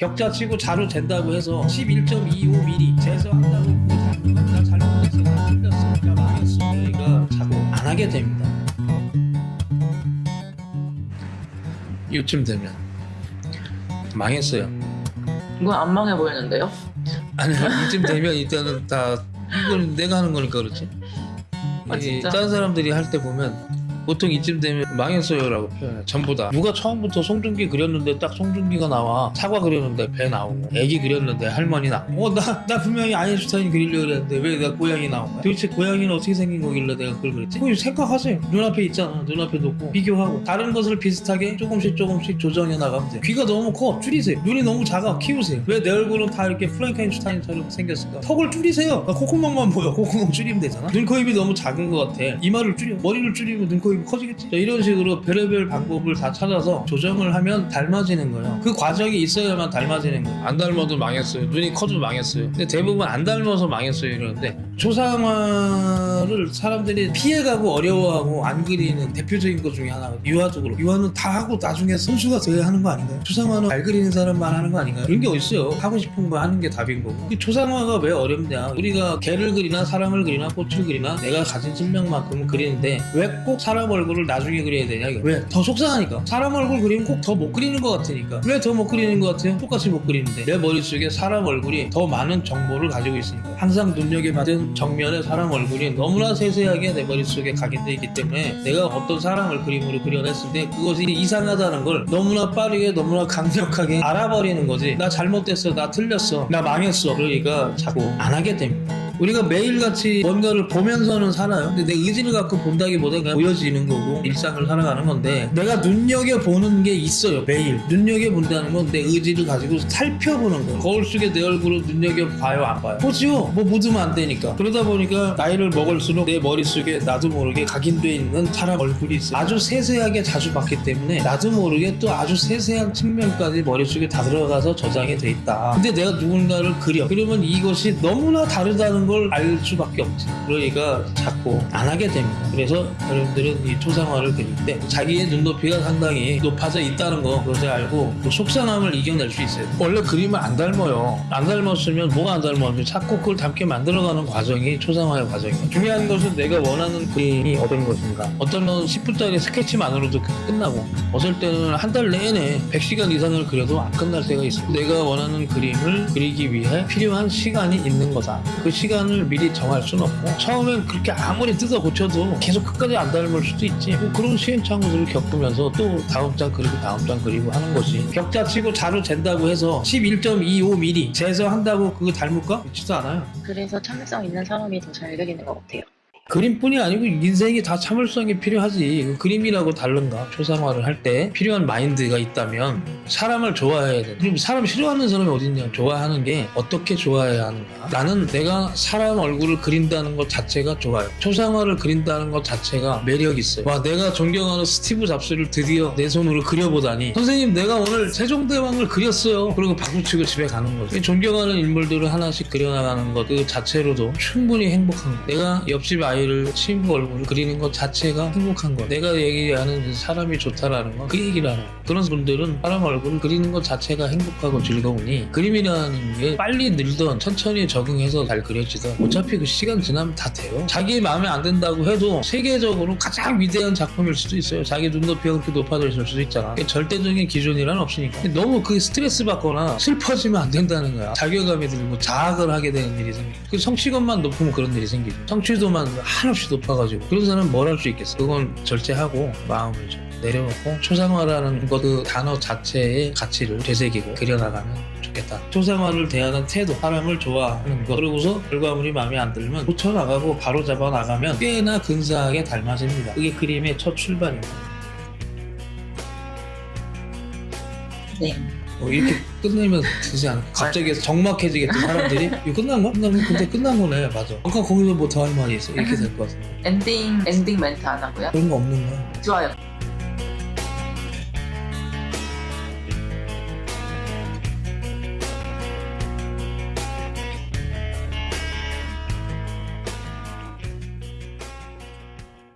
격자 치고 자로 잰다고 해서 11.25mm 재서한다고 그거 잘못 나 잘못했어 나 틀렸어 나 망했어 그러니까 자꾸 안 하게 됩니다 이쯤 되면 망했어요 이건 안 망해 보이는데요? 아니 이쯤 되면 일단은 다 이건 내가 하는 거니까 그렇지 아, 이 진짜? 다른 사람들이 할 때 보면 보통 이쯤 되면 망했어요라고 표현해 전부 다. 누가 처음부터 송중기 그렸는데 딱 송중기가 나와. 사과 그렸는데 배 나오고 애기 그렸는데 할머니 나오고. 어 나 나 분명히 아인슈타인 그리려고 그랬는데 왜 내가 고양이 나온 거야? 도대체 고양이는 어떻게 생긴 거길래 내가 그걸 그랬지? 그거 생각하세요. 눈앞에 있잖아. 눈앞에 놓고. 비교하고. 다른 것을 비슷하게 조금씩 조금씩 조정해 나가면 돼 귀가 너무 커. 줄이세요. 눈이 너무 작아. 키우세요. 왜 내 얼굴은 다 이렇게 프랑켄슈타인처럼 생겼을까? 턱을 줄이세요. 나 콧구멍만 보여. 콧구멍 줄이면 되잖아. 눈, 코, 입이 너무 작은 것 같아. 이마를 줄여. 머리를 줄이면 눈, 코, 입이 커지겠지. 자, 이런 식으로 별의별 방법을 다 찾아서 조정을 하면 닮아지는 거예요. 그 과정이 있어야만 닮아지는 거예요. 안 닮아도 망했어요. 눈이 커도 망했어요. 근데 대부분 안 닮아서 망했어요 이러는데 초상화를 사람들이 피해가고 어려워하고 안 그리는 대표적인 것 중에 하나가 유화적으로. 유화는 다 하고 나중에 선수가 돼야 하는 거 아닌가요? 초상화는 잘 그리는 사람만 하는 거 아닌가요? 그런 게 어딨어요. 하고 싶은 거 하는 게 답인 거고. 그 초상화가 왜 어렵냐? 우리가 개를 그리나 사람을 그리나 꽃을 그리나 내가 가진 실력만큼은 그리는데 왜 꼭 사람 얼굴을 나중에 그려야 되냐 이거? 왜? 더 속상하니까. 사람 얼굴 그리면 꼭 더 못 그리는 것 같으니까. 왜 더 못 그리는 것 같아요? 똑같이 못 그리는데. 내 머릿속에 사람 얼굴이 더 많은 정보를 가지고 있으니까. 항상 눈여겨받은 정면의 사람 얼굴이 너무나 세세하게 내 머릿속에 각인되어 있기 때문에 내가 어떤 사람을 그림으로 그려냈을 때 그것이 이상하다는 걸 너무나 빠르게 너무나 강력하게 알아버리는 거지. 나 잘못됐어 나 틀렸어 나 망했어. 그러니까 자꾸 안 하게 됩니다 우리가 매일같이 뭔가를 보면서는 살아요. 근데 내 의지를 갖고 본다기보다 그냥 보여지는 거고 일상을 살아가는 건데 내가 눈여겨보는 게 있어요. 매일. 눈여겨본다는 건 내 의지를 가지고 살펴보는 거예요. 거울 속에 내 얼굴을 눈여겨봐요 안 봐요? 보지요. 뭐 묻으면 안 되니까. 그러다 보니까 나이를 먹을수록 내 머릿속에 나도 모르게 각인돼 있는 사람 얼굴이 있어요. 아주 세세하게 자주 봤기 때문에 나도 모르게 또 아주 세세한 측면까지 머릿속에 다 들어가서 저장이 돼 있다. 근데 내가 누군가를 그려. 그러면 이것이 너무나 다르다는 걸 알 수밖에 없지. 그러니까 자꾸 안 하게 됩니다. 그래서 여러분들은 이 초상화를 그릴 때 자기의 눈높이가 상당히 높아져 있다는 거 그것을 알고 그 속상함을 이겨낼 수 있어요. 원래 그림을 안 닮아요. 안 닮았으면 뭐가 안 닮았는지 자꾸 그걸 닮게 만들어가는 과정이 초상화의 과정이에요. 중요한 것은 내가 원하는 그림이 어떤 것인가. 어떤 건 10분짜리 스케치만으로도 끝나고 어떨 때는 한 달 내내 100시간 이상을 그려도 안 끝날 때가 있어요. 내가 원하는 그림을 그리기 위해 필요한 시간이 있는 거다. 그 시간 을 미리 정할 수는 없고 처음엔 그렇게 아무리 뜯어 고쳐도 계속 끝까지 안 닮을 수도 있지. 뭐 그런 시행착오들을 겪으면서 또 다음 장 그리고 다음 장 그리고 하는 거지. 격자 치고 자로 잰다고 해서 11.25mm 재서 한다고 그거 닮을까? 그렇지도 않아요. 그래서 참을성 있는 사람이 더 잘 그리는 것 같아요. 그림뿐이 아니고 인생이 다 참을성이 필요하지 그 그림이라고 다른가 초상화를 할 때 필요한 마인드가 있다면 사람을 좋아해야 돼 그럼 사람 싫어하는 사람이 어딨냐? 좋아하는 게 어떻게 좋아해야 하는가? 나는 내가 사람 얼굴을 그린다는 것 자체가 좋아요. 초상화를 그린다는 것 자체가 매력 있어요. 와 내가 존경하는 스티브 잡스를 드디어 내 손으로 그려보다니. 선생님 내가 오늘 세종대왕을 그렸어요. 그리고 박수치고 집에 가는 거죠. 존경하는 인물들을 하나씩 그려나가는 것 그 자체로도 충분히 행복한 거 내가 옆집 아이를 친구 얼굴을 그리는 것 자체가 행복한 거 내가 얘기하는 사람이 좋다라는 거그거 그런 분들은 사람 얼굴 을 그리는 것 자체가 행복하고 즐거우니 그림이라는 게 빨리 늘던 천천히 적응해서 잘 그려지던 어차피 그 시간 지나면 다 돼요. 자기 마음에 안 든다고 해도 세계적으로 가장 위대한 작품일 수도 있어요. 자기 눈높이가 그렇게 높아져 있을 수도 있잖아. 절대적인 기준이란 없으니까. 너무 그 스트레스 받거나 슬퍼지면 안 된다는 거야. 자괴감이 들고 자학을 하게 되는 일이 생겨 그 성취감만 높으면 그런 일이 생기죠 성취도만 한없이 높아가지고. 그런 사람은 뭘 할 수 있겠어? 그건 절제하고 마음을 좀 내려놓고 초상화라는 그 단어 자체의 가치를 되새기고 그려나가면 좋겠다 초상화를 대하는 태도 사람을 좋아하는 것 그러고서 결과물이 마음에 안 들면 고쳐나가고 바로 잡아 나가면 꽤나 근사하게 닮아집니다 그게 그림의 첫 출발입니다 네. 어, 이렇게 끝내면 되지 않을까? 갑자기 적막해지겠다 사람들이 이거 끝난 거야? 끝난 거 근데 끝난 거네 맞아 아까 거기서 뭐 더 할 말이 있어 이렇게 될 것 같은데 엔딩 엔딩 멘트 안 하고요. 그런 거 없는 거야 좋아요.